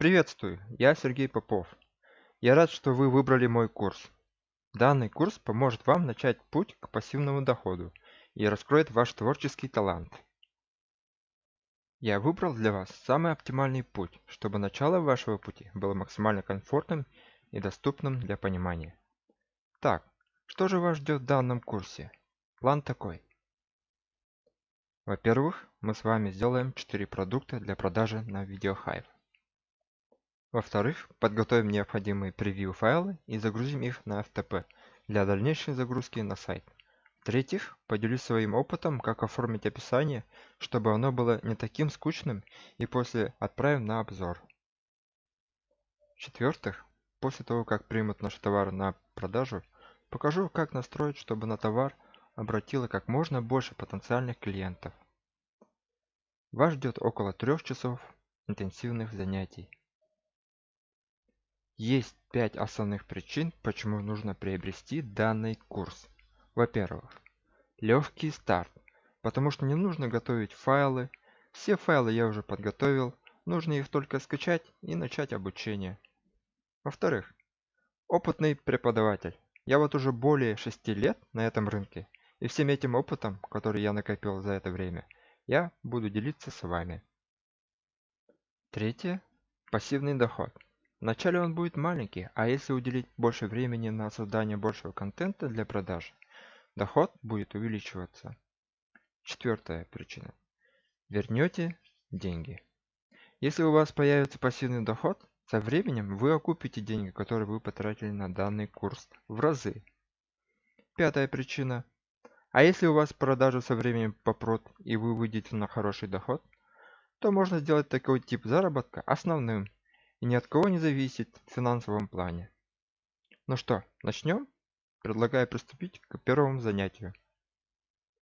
Приветствую, я Сергей Попов. Я рад, что вы выбрали мой курс. Данный курс поможет вам начать путь к пассивному доходу и раскроет ваш творческий талант. Я выбрал для вас самый оптимальный путь, чтобы начало вашего пути было максимально комфортным и доступным для понимания. Так, что же вас ждет в данном курсе? План такой. Во-первых, мы с вами сделаем 4 продукта для продажи на VideoHive. Во-вторых, подготовим необходимые превью файлы и загрузим их на FTP для дальнейшей загрузки на сайт. В-третьих, поделюсь своим опытом, как оформить описание, чтобы оно было не таким скучным и после отправим на обзор. В-четвертых, после того, как примут наш товар на продажу, покажу, как настроить, чтобы на товар обратило как можно больше потенциальных клиентов. Вас ждет около трех часов интенсивных занятий. Есть пять основных причин, почему нужно приобрести данный курс. Во-первых, легкий старт, потому что не нужно готовить файлы. Все файлы я уже подготовил, нужно их только скачать и начать обучение. Во-вторых, опытный преподаватель. Я вот уже более 6 лет на этом рынке, и всем этим опытом, который я накопил за это время, я буду делиться с вами. Третье. Пассивный доход. Вначале он будет маленький, а если уделить больше времени на создание большего контента для продаж, доход будет увеличиваться. Четвертая причина. Вернете деньги. Если у вас появится пассивный доход, со временем вы окупите деньги, которые вы потратили на данный курс в разы. Пятая причина. А если у вас продажи со временем попрут и вы выйдете на хороший доход, то можно сделать такой тип заработка основным и ни от кого не зависит в финансовом плане. Ну что, начнем? Предлагаю приступить к первому занятию.